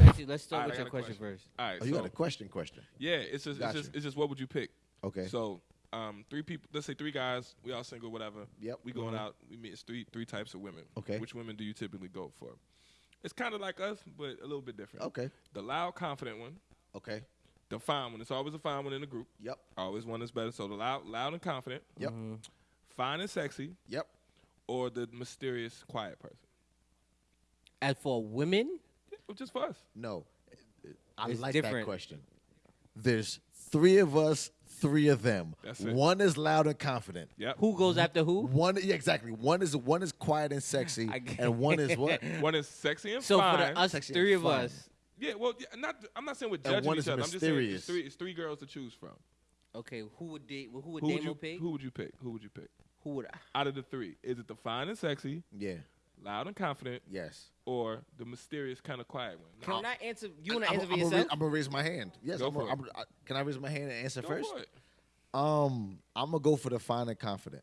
Actually, let's start All right, with your got a question first. All right. Oh, you so, got a question? Question. Yeah, it's just, Gotcha. it's just, it's just what would you pick? Okay. So, um, three people. Let's say three guys. We all single, whatever. Yep. We going Mhm. out. We meet it's three three types of women. Okay. Which women do you typically go for? It's kind of like us, but a little bit different. Okay. The loud, confident one. Okay. The fine one. It's always a fine one in the group. Yep. Always one that's better. So the loud, loud and confident. Yep. Fine and sexy, Yep. Or the mysterious, quiet person. As for women, Yeah, just for us. No. I It's like that different. question. There's three of us, three of them. That's it. One is loud and confident. Yep. who goes mm-hmm. after who? One, yeah, exactly. One is one is quiet and sexy, I get- and one is what? One is sexy and So for the us Sexy three of fine. us, yeah, well, yeah, not. I'm not saying we're judging one each is other. I'm just saying mysterious. it's three, it's three girls to choose from. okay, who would date? Who would Who would Damo you pick? Who would you pick? Who would you pick? Who would? I? Out of the three, is it the fine and sexy, Yeah. loud and confident, Yes. or the mysterious kind of quiet one? Can I answer? You want to I'm, answer for I'm, yourself? I'm gonna raise my hand. Yes. Go I'm for gonna- it. I'm- I- can I raise my hand and answer Go first? for it. Um, I'm gonna go for the fine and confident.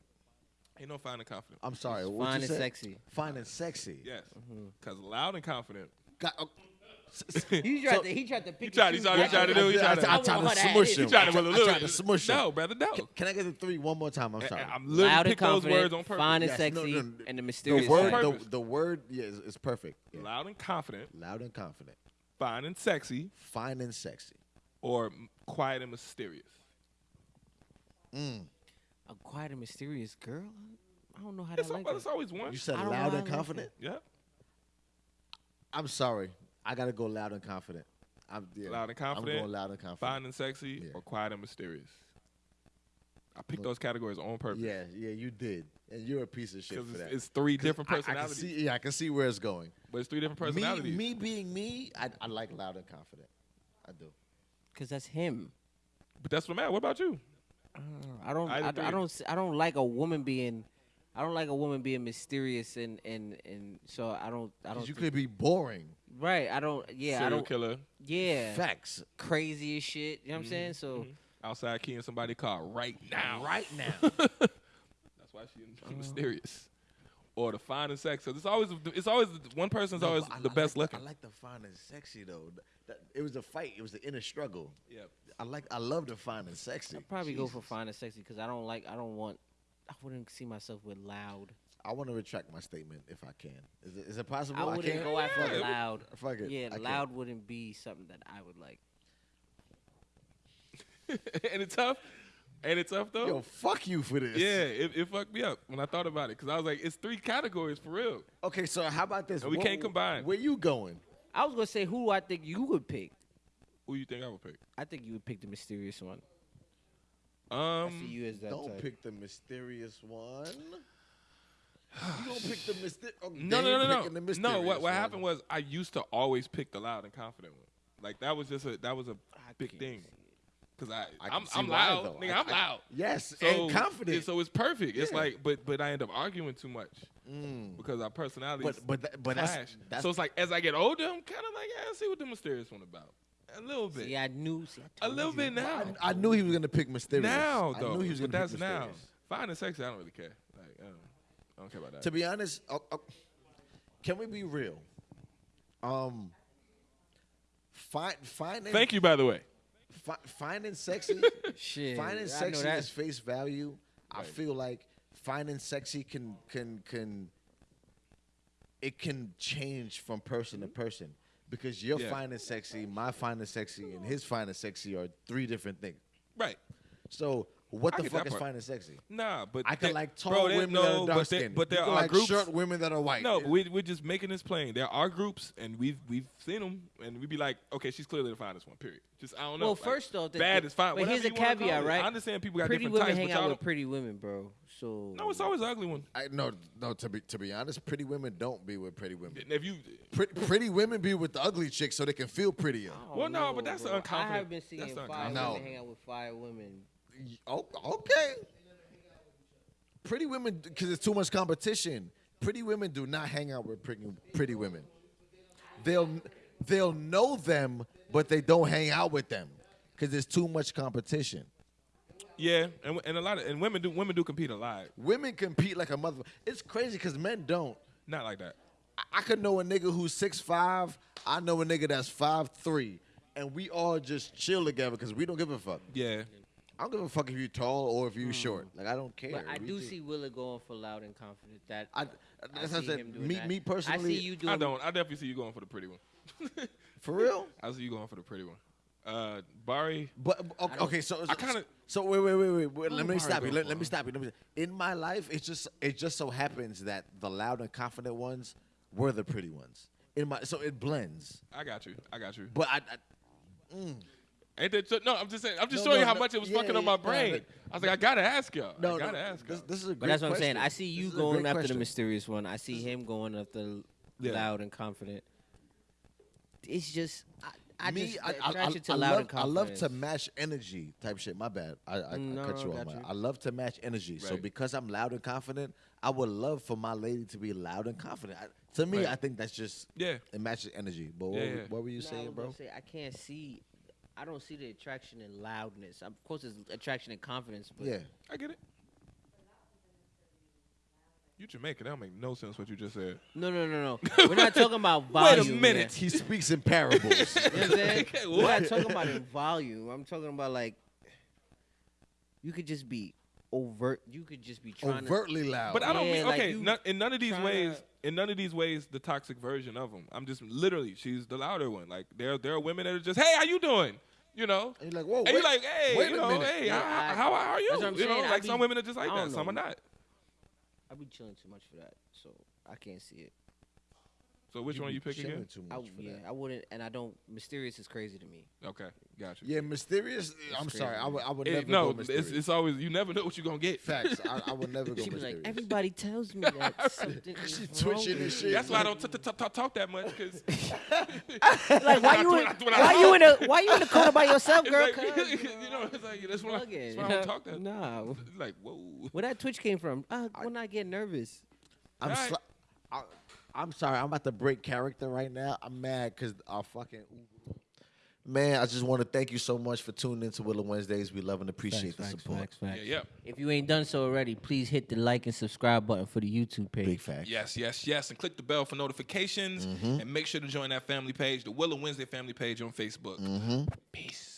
Ain't no fine and confident. I'm sorry. what Fine you and said? sexy. Fine and sexy. Yes, Mm-hmm. because loud and confident. Got, oh, s- s- He tried So- to. He tried to pick. He tried. He tried. He tried to do. He I- tried I- to. I I tried to smush at him. He tried to I put a tried to smush him. No, brother, no. Can, can I get the three one more time? I'm sorry. I'm literally Loud and those confident, words on purpose. fine and Yes, sexy, no, no. and the the mysterious. word, the, Purpose. the word, yeah, is, is perfect. Yeah. Loud and confident, Loud and confident, fine and sexy, fine and sexy. or quiet and mysterious. Mm. A quiet and mysterious girl. I don't know how It's, to like al- it's always one. You said loud and how I like confident. Yeah, I'm sorry. I gotta go loud and confident. I'm yeah, Loud and confident, I'm going loud and confident. fine and sexy, Yeah. or quiet and mysterious. I picked those categories on purpose. Yeah, yeah, you did, and you're a piece of shit for it's, that. it's three different I- I, can personalities. see, yeah, I can see where it's going. but it's three different Me, personalities. me being me, I, I like loud and confident. I do. Cause that's him. But that's what I'm at. What about you? I don't. I I. I don't. s- I don't like a woman being. I don't like a woman being mysterious and and and so I don't. I 'Cause don't. you think- could be boring. Right. I don't. Yeah. I don't. killer Yeah. Facts. Crazy as shit. You know what I'm saying? Mm-hmm, so mm-hmm. outside keying somebody car right now. Right now. That's why she's uh-huh. mysterious. Or the fine and sexy. It's always it's always one person's No, always I- the I best like looking. I like the fine and sexy though. That, it was a fight. It was the inner struggle. yeah. I like. I love the fine and sexy. I'd probably go for Jesus. fine and sexy because I don't like. I don't want. I wouldn't see myself with loud. I want to retract my statement if I can. Is it, is it possible? I wouldn't can? go after Fuck it. loud. Fuck it. Yeah, I can. loud wouldn't be something that I would like. and it's tough. And it's tough though. Yo, fuck you for this. yeah, it, it fucked me up when I thought about it because I was like, it's three categories for real. Okay, so how about this? And we What- can't combine. Where you going? I was gonna say who I think you would pick. Who you think I would pick? I think you would pick the mysterious one. I see Um, you as that Don't type. pick the mysterious one. You don't pick the mysterious. Oh, no, they no, no, no. No, what what happened was I used to always pick the loud and confident one. Like that was just a that was a I big thing because I, I I'm, I'm loud, though. nigga. I- I'm I- loud. Yes, So, and confident. yeah, so it's perfect. It's Yeah. like, but but I end up arguing too much Mm. because our personalities But but tha- but clash. that's so it's like as I get older, I'm kind of like, yeah, I see what the mysterious one about. A little bit, See, I knew. See, I a little you. bit now. I, I knew he was gonna pick mysterious. now though, I though, knew he was gonna that's pick now. mysterious. Fine and sexy, I don't really care. Like, I don't, care about that. To be honest, uh, uh, can we be real? Um, fine, fine, and, Thank you, by the way. fi- fine and sexy. Shit, fine and I know sexy that. is face value. I feel like fine and sexy can can can it can change from person to person because your Yeah. fine and sexy, my fine and sexy, and his fine and sexy are three different things. Right. So what I the fuck that is part. fine and sexy? Nah, but I can like tall bro, women no, that are but dark there, skinned. but there you are like groups. short women that are white. No, but we, we're just making this plain. There are groups, and we've we've seen them, and we'd be like, okay, she's clearly the finest one. Period. Just I don't know. Well, like, first off, the- bad the- is fine. but whatever here's a caveat, right? I understand people got pretty different women types, hang but out y'all with pretty women, bro. So No, it's always an ugly one. I no no to be to be honest, pretty women don't be with pretty women. If you, Pretty, pretty women be with the ugly chicks so they can feel prettier. Well, no, know, but that's bro. unconfident- I have been seeing that's fire women hang out with fire women. Oh, okay. Pretty women, because it's too much competition. Pretty women do not hang out with pretty, pretty women. They'll they'll know them, but they don't hang out with them because there's too much competition. Yeah, and and a lot of and women do women do compete a lot. Women compete like a mother. It's crazy because men don't. Not like that. I- I could know a nigga who's six five. I know a nigga that's five three, and we all just chill together because we don't give a fuck. Yeah. I don't give a fuck if you're tall or if you're short. Like I don't care. But I We do see Willa going for loud and confident. That I, I that's what I see said. him doing Me, that. me personally, I see you doing. I don't. I definitely see you going for the pretty one. for real. I see you going for the pretty one. Uh, Bari. But okay, okay, so I kinda- so wait, wait, wait, wait. wait let me Mari stop you. Let, let me stop you. Let me. In my life, it just it just so happens that the loud and confident ones were the pretty ones. In my so it blends. I got you. I got you. But I, I Ain't that so- no? I'm just saying. I'm just No, showing no, you how no, much it was yeah, fucking on my no, brain. but- I was like, I gotta ask y'all. no, I no. gotta ask y'all. This, this is a great But that's what I'm saying. I see you This going great after the mysterious one. I see him going after Yeah. loud and confident. It's just I, I Me, just I, I, I, attraction to I loud love, I love to match energy type shit. My bad. I, I, mm, No, I cut you I off. got man. you. I love to match energy. So because I'm loud and confident, I would love for my lady to be loud and confident. I, to me, Right. I think that's just Yeah. it matches energy. But what, Yeah, were- yeah. what were you No, saying, was bro? Say, I can't see. I don't see the attraction in loudness. Of course, there's attraction in confidence. But Yeah. I get it. You Jamaican. That don't make no sense what you just said. No, no, no, no. We're not talking about volume. Wait a minute. He speaks in parables. here. You know what I'm saying? Okay, We're not talking about in volume. I'm talking about like you could just be overt. You could just be trying Overtly loud. But I don't Yeah, mean okay. you none, in none of these tryna- ways, in none of these ways, the toxic version of them. I'm just literally, she's the louder one. Like there, there are women that are just, hey, how you doing? You know. And you're like, whoa, And wait, you're like, hey, wait you know, minute. hey, Yeah, how, I- how, how are you? that's what you know, saying. I like be- some women are just like that, don't some are not. I be chilling too much for that, so I can't see it. So which one be you pick chilling again? Too I, for yeah, that. I wouldn't, and I don't. Mysterious is crazy to me. Okay, gotcha. Yeah, mysterious. I'm crazy, sorry. I would, I would It- never no, go it's, mysterious. it's always you never know what you're gonna get. Facts. I, I would never go She was mysterious. like, everybody tells me that something is She twitching and shit. That's why I don't t- t- t- talk that much because Like, why you, in, why you in a, why you in the corner by yourself, girl? like, you know, it's like that's why, that's why I don't talk that. Nah, It's like whoa. where that twitch came from? Uh, when I get nervous. I'm, Alright. sli- I, I'm sorry. I'm about to break character right now. I'm mad because our fucking man. I just want to thank you so much for tuning into Willow Wednesdays. We love and appreciate the support. Yeah, yeah. If you ain't done so already, please hit the like and subscribe button for the YouTube page. Big fact. Yes, yes, yes. And click the bell for notifications. Mm-hmm. And make sure to join that family page, the Willow Wednesday family page on Facebook. Mm-hmm. Peace.